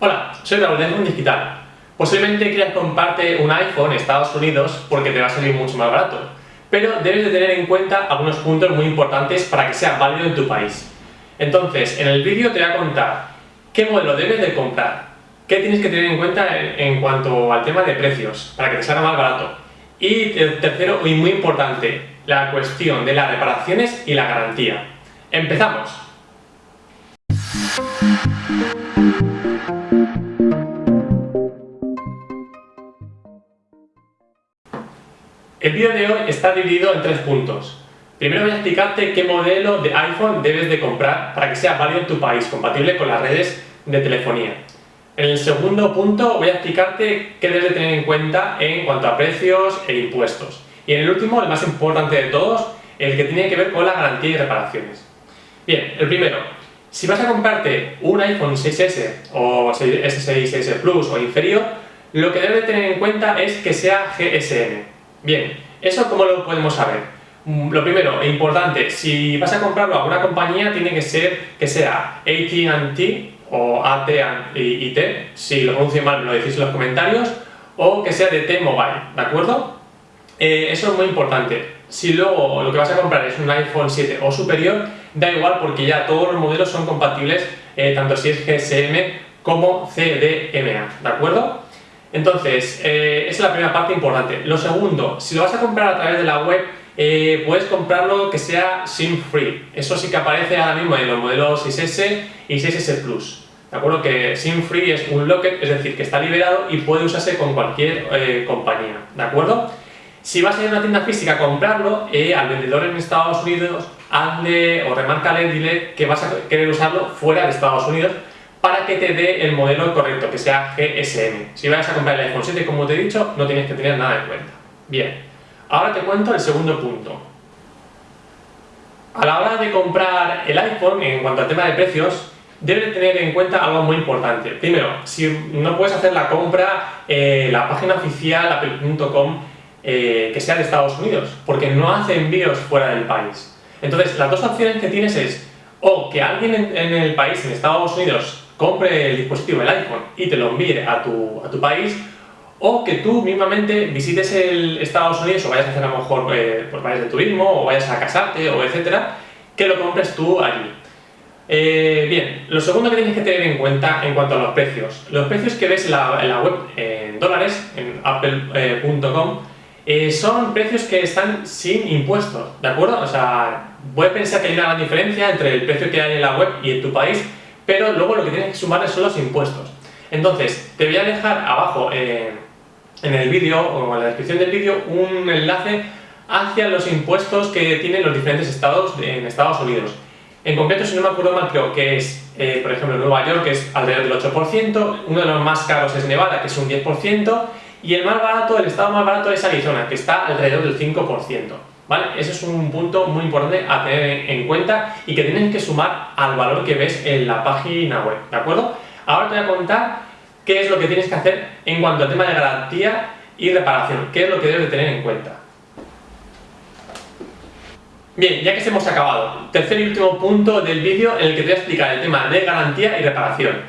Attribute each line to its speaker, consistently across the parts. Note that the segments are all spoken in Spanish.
Speaker 1: Hola, soy Raúl de Mundo Digital. Posiblemente quieras comprarte un iPhone en Estados Unidos porque te va a salir mucho más barato, pero debes de tener en cuenta algunos puntos muy importantes para que sea válido en tu país. Entonces, en el vídeo te voy a contar qué modelo debes de comprar, qué tienes que tener en cuenta en, cuanto al tema de precios para que te salga más barato. Y tercero, y muy importante, la cuestión de las reparaciones y la garantía. ¡Empezamos! El vídeo de hoy está dividido en tres puntos. Primero voy a explicarte qué modelo de iPhone debes de comprar para que sea válido en tu país, compatible con las redes de telefonía. En el segundo punto voy a explicarte qué debes de tener en cuenta en cuanto a precios e impuestos. Y en el último, el más importante de todos, el que tiene que ver con la garantía y reparaciones. Bien, el primero, si vas a comprarte un iPhone 6S o S6S Plus o inferior, lo que debes de tener en cuenta es que sea GSM, Bien, ¿eso cómo lo podemos saber? Mm, lo primero, importante, si vas a comprarlo a alguna compañía tiene que ser que sea AT&T o AT&T, si lo pronuncio mal me lo decís en los comentarios, o que sea de T-Mobile, ¿de acuerdo? Eh, eso es muy importante. Si luego lo que vas a comprar es un iPhone 7 o superior, da igual porque ya todos los modelos son compatibles, eh, tanto si es GSM como CDMA, ¿de acuerdo? Entonces, eh, esa es la primera parte importante. Lo segundo, si lo vas a comprar a través de la web, eh, puedes comprarlo que sea SIM free. Eso sí que aparece ahora mismo en los modelos 6S y 6S Plus. ¿De acuerdo? Que SIM free es un locket, es decir, que está liberado y puede usarse con cualquier eh, compañía. ¿De acuerdo? Si vas a ir a una tienda física a comprarlo, al vendedor en Estados Unidos, hazle o remárcale, dile que vas a querer usarlo fuera de Estados Unidos para que te dé el modelo correcto, que sea GSM. Si vas a comprar el iPhone 7, como te he dicho, no tienes que tener nada en cuenta. Bien, ahora te cuento el segundo punto. A la hora de comprar el iPhone, en cuanto al tema de precios, debes tener en cuenta algo muy importante. Primero, si no puedes hacer la compra, eh, la página oficial, apple.com, eh, que sea de Estados Unidos, porque no hace envíos fuera del país. Entonces, las dos opciones que tienes es o que alguien en el país, en Estados Unidos, compre el dispositivo, el iPhone, y te lo envíe a tu, a tu país, o que tú mismamente visites el Estados Unidos o vayas a hacer a lo mejor eh, por país de turismo o vayas a casarte o etcétera, que lo compres tú allí. Eh, bien, lo segundo que tienes que tener en cuenta en cuanto a los precios. Los precios que ves en la, web en dólares, en apple.com, eh, son precios que están sin impuestos, ¿de acuerdo? O sea, puedes pensar que hay una gran diferencia entre el precio que hay en la web y en tu país, pero luego lo que tienes que sumar son los impuestos. Entonces, te voy a dejar abajo eh, en el vídeo o en la descripción del vídeo un enlace hacia los impuestos que tienen los diferentes estados en Estados Unidos. En concreto, si no me acuerdo mal, creo que es, eh, por ejemplo, Nueva York, que es alrededor del 8%, uno de los más caros es Nevada, que es un 10%, y el más barato, el estado más barato es Arizona, que está alrededor del 5%. Ese es un punto muy importante a tener en cuenta y que tienes que sumar al valor que ves en la página web, ¿de acuerdo? Ahora te voy a contar qué es lo que tienes que hacer en cuanto al tema de garantía y reparación, qué es lo que debes de tener en cuenta. Bien, ya que hemos acabado, tercer y último punto del vídeo en el que te voy a explicar el tema de garantía y reparación.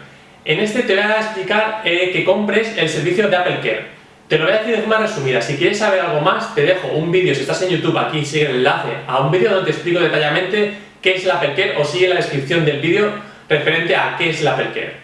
Speaker 1: En este te voy a explicar eh, que compres el servicio de Apple Care. Te lo voy a decir de forma resumida, si quieres saber algo más, te dejo un vídeo, si estás en YouTube aquí, sigue el enlace a un vídeo donde te explico detalladamente qué es la Apple o sigue la descripción del vídeo referente a qué es la Apple Care.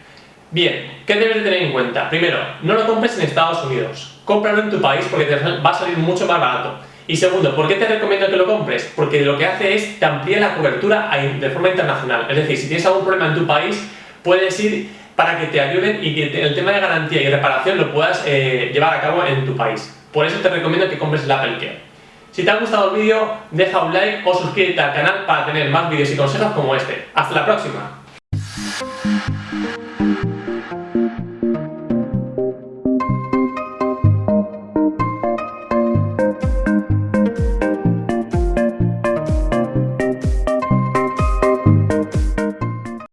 Speaker 1: Bien, ¿qué debes de tener en cuenta? Primero, no lo compres en Estados Unidos, cómpralo en tu país porque te va a salir mucho más barato. Y segundo, ¿por qué te recomiendo que lo compres? Porque lo que hace es te amplía la cobertura de forma internacional. Es decir, si tienes algún problema en tu país, puedes ir para que te ayuden y que el tema de garantía y reparación lo puedas eh, llevar a cabo en tu país. Por eso te recomiendo que compres el Apple Care. Si te ha gustado el vídeo, deja un like o suscríbete al canal para tener más vídeos y consejos como este. ¡Hasta la próxima!